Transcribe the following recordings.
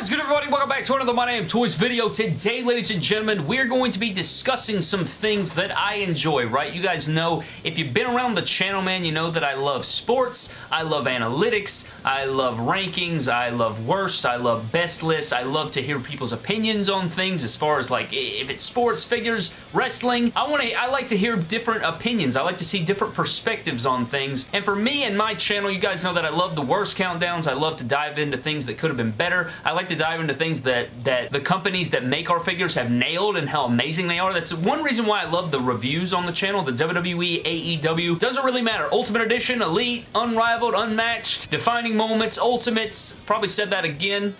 What is good everybody? Welcome back to another My Damn Toys video. Today, ladies and gentlemen, we're going to be discussing some things that I enjoy, right? You guys know, if you've been around the channel, man, you know that I love sports, I love analytics, I love rankings, I love worst, I love best lists, I love to hear people's opinions on things as far as like, if it's sports, figures, wrestling, I want to, I like to hear different opinions. I like to see different perspectives on things. And for me and my channel, you guys know that I love the worst countdowns. I love to dive into things that could have been better. I like to dive into things that, that the companies that make our figures have nailed and how amazing they are. That's one reason why I love the reviews on the channel, the WWE, AEW. Doesn't really matter. Ultimate Edition, Elite, Unrivaled, Unmatched, Defining Moments, Ultimates. Probably said that again.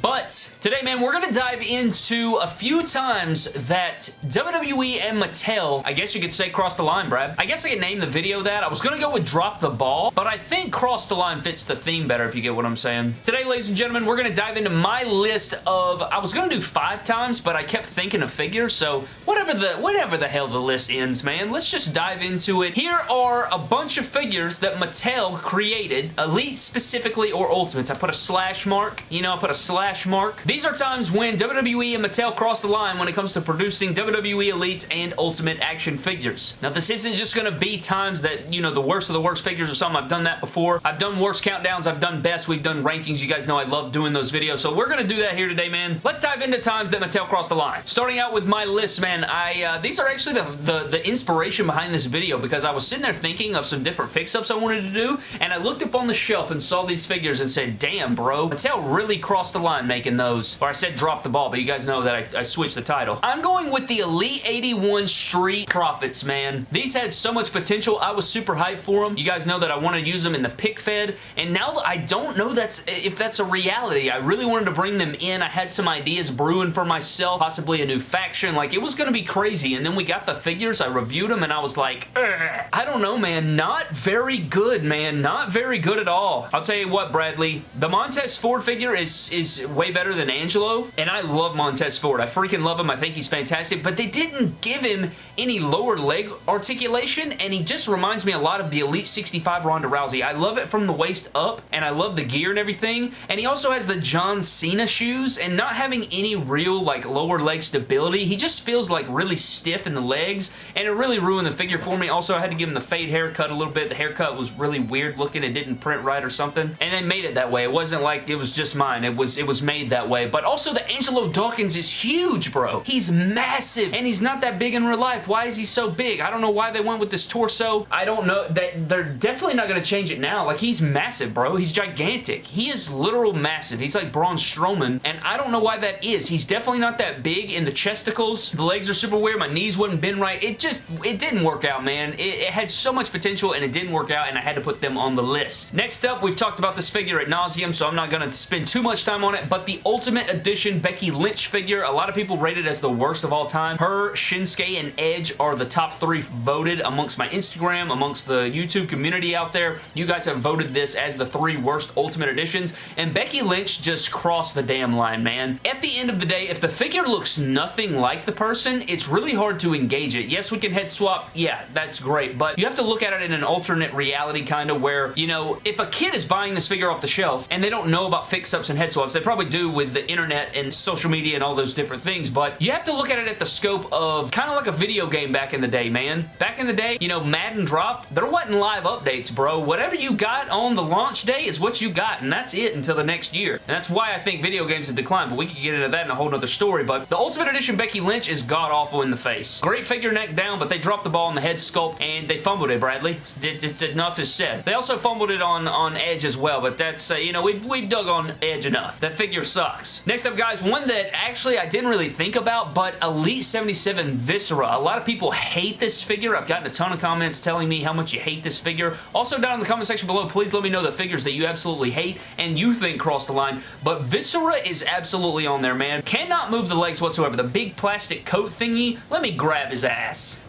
But today, man, we're going to dive into a few times that WWE and Mattel, I guess you could say cross the line, Brad. I guess I could name the video that. I was going to go with drop the ball, but I think cross the line fits the theme better if you get what I'm saying. Today, ladies and gentlemen, we're going to dive into my list of, I was going to do five times, but I kept thinking of figures, so whatever the, whatever the hell the list ends, man, let's just dive into it. Here are a bunch of figures that Mattel created, Elite specifically or Ultimates. I put a slash mark, you know, I put a slash mark. These are times when WWE and Mattel cross the line when it comes to producing WWE Elites and Ultimate action figures. Now, this isn't just going to be times that, you know, the worst of the worst figures or something. I've done that before. I've done worst countdowns. I've done best. We've done rankings. You guys know I love doing those videos, so we're going to do that here today, man. Let's dive into times that Mattel crossed the line. Starting out with my list, man, I uh, these are actually the, the, the inspiration behind this video because I was sitting there thinking of some different fix-ups I wanted to do, and I looked up on the shelf and saw these figures and said, damn, bro, Mattel really crossed the line making those. Or I said drop the ball, but you guys know that I, I switched the title. I'm going with the Elite 81 Street Profits, man. These had so much potential. I was super hyped for them. You guys know that I want to use them in the pick fed, and now I don't know that's if that's a reality. I really wanted to bring them in. I had some ideas brewing for myself, possibly a new faction. Like, it was going to be crazy, and then we got the figures. I reviewed them, and I was like, Ugh. I don't know, man. Not very good, man. Not very good at all. I'll tell you what, Bradley. The Montez Ford figure is, is way better than Angelo, and I love Montez Ford. I freaking love him. I think he's fantastic, but they didn't give him any lower leg articulation, and he just reminds me a lot of the Elite 65 Ronda Rousey. I love it from the waist up, and I love the gear and everything, and he also has the John Cena shoes, and not having any real, like, lower leg stability, he just feels, like, really stiff in the legs, and it really ruined the figure for me. Also, I had to give him the fade haircut a little bit. The haircut was really weird looking. It didn't print right or something, and they made it that way. It wasn't like it was just mine. It was, it was made that way, but also the Angelo Dawkins is huge, bro. He's massive, and he's not that big in real life. Why is he so big? I don't know why they went with this torso. I don't know. That They're definitely not going to change it now. Like, he's massive, bro. He's gigantic. He is literal massive. He's like Braun Strowman, and I don't know why that is. He's definitely not that big in the chesticles. The legs are super weird. My knees wouldn't bend right. It just, it didn't work out, man. It, it had so much potential, and it didn't work out, and I had to put them on the list. Next up, we've talked about this figure at nauseum, so I'm not going to spend too much time on it, but the Ultimate Edition Becky Lynch figure, a lot of people rate it as the worst of all time. Her, Shinsuke, and Edge are the top three voted amongst my Instagram, amongst the YouTube community out there. You guys have voted this as the three worst Ultimate Editions, and Becky Lynch just crossed the damn line, man. At the end of the day, if the figure looks nothing like the person, it's really hard to engage it. Yes, we can head swap. Yeah, that's great, but you have to look at it in an alternate reality kind of where, you know, if a kid is buying this figure off the shelf and they don't know about fix-ups and head swaps, they probably do with the internet and social media and all those different things, but you have to look at it at the scope of kind of like a video game back in the day, man. Back in the day, you know, Madden dropped, there wasn't live updates, bro. Whatever you got on the launch day is what you got, and that's it until the next year. And that's why I think video games have declined, but we could get into that in a whole nother story, but the Ultimate Edition Becky Lynch is god-awful in the face. Great figure neck down, but they dropped the ball on the head sculpt, and they fumbled it, Bradley. It's, it's, enough is said. They also fumbled it on, on Edge as well, but that's, uh, you know, we've, we've dug on Edge enough. That figure sucks. Next up, guys, one that actually I didn't really think about, but Elite 77 Viscera. A lot of people hate this figure. I've gotten a ton of comments telling me how much you hate this figure. Also, down in the comment section below, please let me know the figures that you absolutely hate and you think cross the line, but Viscera is absolutely on there, man. Cannot move the legs whatsoever. The big plastic coat thingy, let me grab his ass.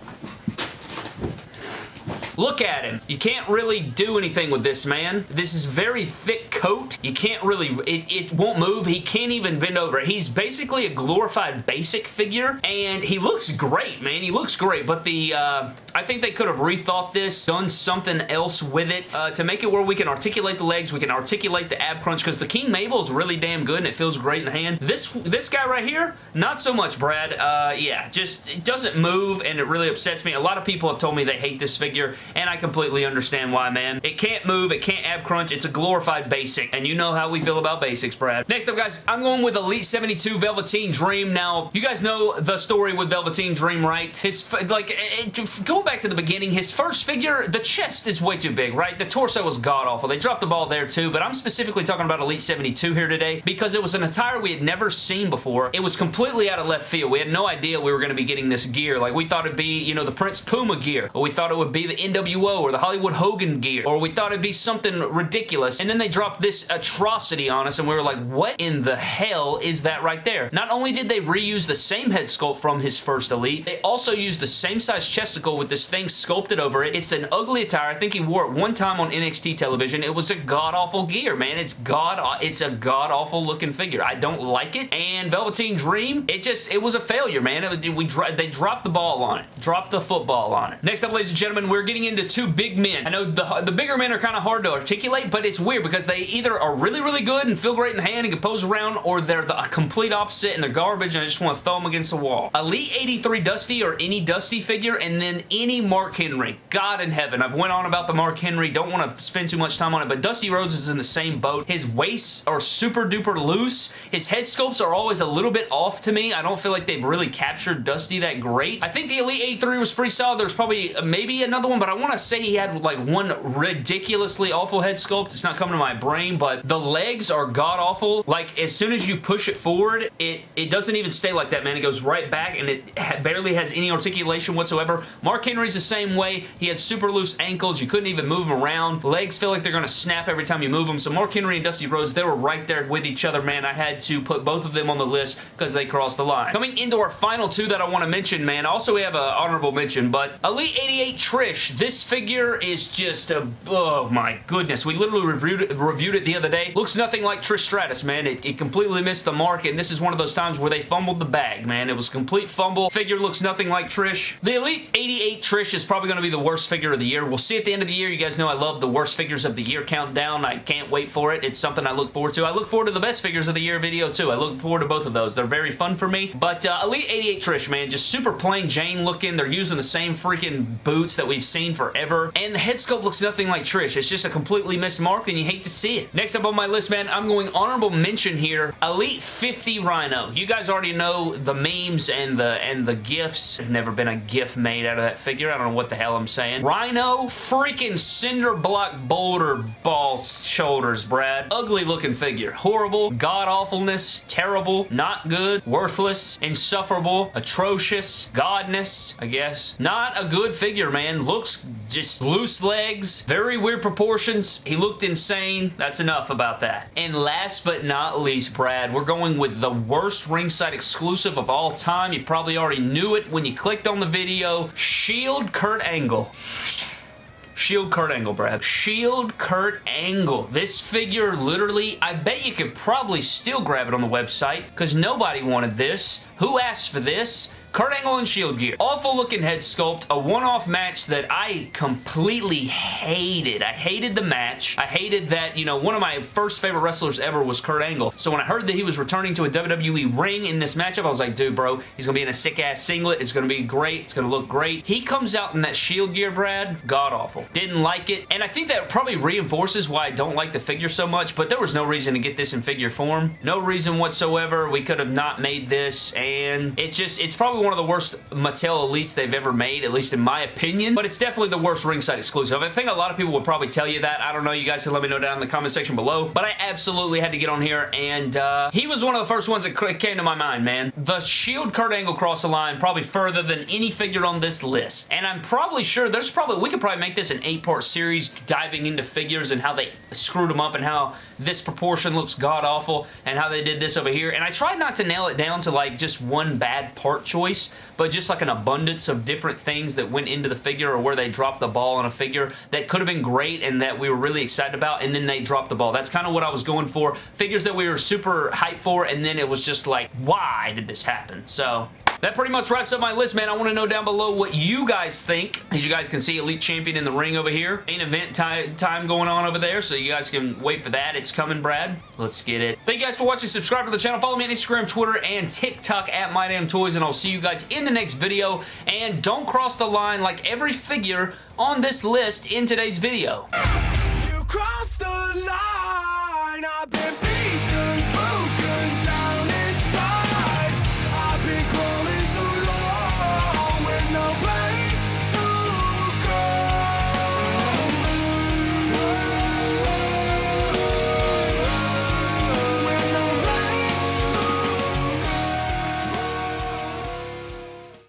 Look at him. You can't really do anything with this, man. This is very thick coat. You can't really, it, it won't move. He can't even bend over. He's basically a glorified basic figure, and he looks great, man. He looks great, but the, uh, I think they could have rethought this, done something else with it uh, to make it where we can articulate the legs, we can articulate the ab crunch, because the King Mabel is really damn good, and it feels great in the hand. This, this guy right here, not so much, Brad. Uh, yeah, just, it doesn't move, and it really upsets me. A lot of people have told me they hate this figure, and I completely understand why, man. It can't move, it can't ab crunch, it's a glorified basic, and you know how we feel about basics, Brad. Next up, guys, I'm going with Elite 72 Velveteen Dream. Now, you guys know the story with Velveteen Dream, right? His, like, eh, eh, it, going back to the beginning, his first figure, the chest is way too big, right? The torso was god-awful. They dropped the ball there, too, but I'm specifically talking about Elite 72 here today because it was an attire we had never seen before. It was completely out of left field. We had no idea we were going to be getting this gear. Like, we thought it'd be, you know, the Prince Puma gear, or we thought it would be the NWO or the Hollywood Hogan gear, or we thought it'd be something ridiculous, and then they dropped this atrocity on us, and we were like, what in the hell is that right there? Not only did they reuse the same head sculpt from his first Elite, they also used the same size chesticle with this thing sculpted over it. It's an ugly attire. I think he wore it one time on NXT television. It was a god-awful gear, man. It's god, it's a god-awful looking figure. I don't like it, and Velveteen Dream, it just, it was a failure, man. It, we They dropped the ball on it. Dropped the football on it. Next up, ladies and gentlemen, we're getting into two big men. I know the, the bigger men are kind of hard to articulate, but it's weird because they either are really, really good and feel great in the hand and can pose around, or they're the complete opposite and they're garbage and I just want to throw them against the wall. Elite 83 Dusty or any Dusty figure, and then any Mark Henry. God in heaven. I've went on about the Mark Henry. Don't want to spend too much time on it, but Dusty Rhodes is in the same boat. His waists are super duper loose. His head sculpts are always a little bit off to me. I don't feel like they've really captured Dusty that great. I think the Elite 83 was pretty solid. There's probably uh, maybe another one, but want to say he had like one ridiculously awful head sculpt. It's not coming to my brain, but the legs are god-awful. Like, as soon as you push it forward, it, it doesn't even stay like that, man. It goes right back, and it ha barely has any articulation whatsoever. Mark Henry's the same way. He had super loose ankles. You couldn't even move him around. Legs feel like they're going to snap every time you move them. So Mark Henry and Dusty Rhodes, they were right there with each other, man. I had to put both of them on the list because they crossed the line. Coming into our final two that I want to mention, man. Also, we have an honorable mention, but Elite 88 Trish. This figure is just a... Oh, my goodness. We literally reviewed it, reviewed it the other day. Looks nothing like Trish Stratus, man. It, it completely missed the mark, and this is one of those times where they fumbled the bag, man. It was a complete fumble. Figure looks nothing like Trish. The Elite 88 Trish is probably going to be the worst figure of the year. We'll see at the end of the year. You guys know I love the worst figures of the year countdown. I can't wait for it. It's something I look forward to. I look forward to the best figures of the year video, too. I look forward to both of those. They're very fun for me. But uh, Elite 88 Trish, man, just super plain Jane looking. They're using the same freaking boots that we've seen forever. And the head sculpt looks nothing like Trish. It's just a completely missed mark, and you hate to see it. Next up on my list, man, I'm going honorable mention here. Elite 50 Rhino. You guys already know the memes and the and the gifs. There's never been a gif made out of that figure. I don't know what the hell I'm saying. Rhino, freaking cinder block boulder ball shoulders, Brad. Ugly looking figure. Horrible, god-awfulness, terrible, not good, worthless, insufferable, atrocious, godness, I guess. Not a good figure, man. Looks just loose legs, very weird proportions. He looked insane. That's enough about that. And last but not least, Brad, we're going with the worst ringside exclusive of all time. You probably already knew it when you clicked on the video. Shield Kurt Angle. Shield Kurt Angle, Brad. Shield Kurt Angle. This figure literally, I bet you could probably still grab it on the website because nobody wanted this. Who asked for this? Kurt Angle in Shield gear. Awful looking head sculpt. A one-off match that I completely hated. I hated the match. I hated that, you know, one of my first favorite wrestlers ever was Kurt Angle. So when I heard that he was returning to a WWE ring in this matchup, I was like, dude, bro, he's going to be in a sick-ass singlet. It's going to be great. It's going to look great. He comes out in that Shield gear, Brad. God-awful. Didn't like it. And I think that probably reinforces why I don't like the figure so much, but there was no reason to get this in figure form. No reason whatsoever. We could have not made this, and it just, it's probably one of the worst Mattel Elites they've ever made, at least in my opinion, but it's definitely the worst ringside exclusive. I think a lot of people would probably tell you that. I don't know. You guys can let me know down in the comment section below, but I absolutely had to get on here, and uh, he was one of the first ones that came to my mind, man. The Shield Kurt Angle cross the line probably further than any figure on this list, and I'm probably sure there's probably, we could probably make this an eight-part series diving into figures and how they screwed them up and how this proportion looks god-awful and how they did this over here, and I tried not to nail it down to like just one bad part choice, choice, but just like an abundance of different things that went into the figure or where they dropped the ball on a figure that could have been great and that we were really excited about, and then they dropped the ball. That's kind of what I was going for. Figures that we were super hyped for, and then it was just like, why did this happen? So, that pretty much wraps up my list, man. I want to know down below what you guys think. As you guys can see, Elite Champion in the ring over here. Main event time going on over there, so you guys can wait for that. It's coming, Brad. Let's get it. Thank you guys for watching. Subscribe to the channel. Follow me on Instagram, Twitter, and TikTok at MyDamnToys, and I'll see you guys in the next video. And don't cross the line like every figure on this list in today's video.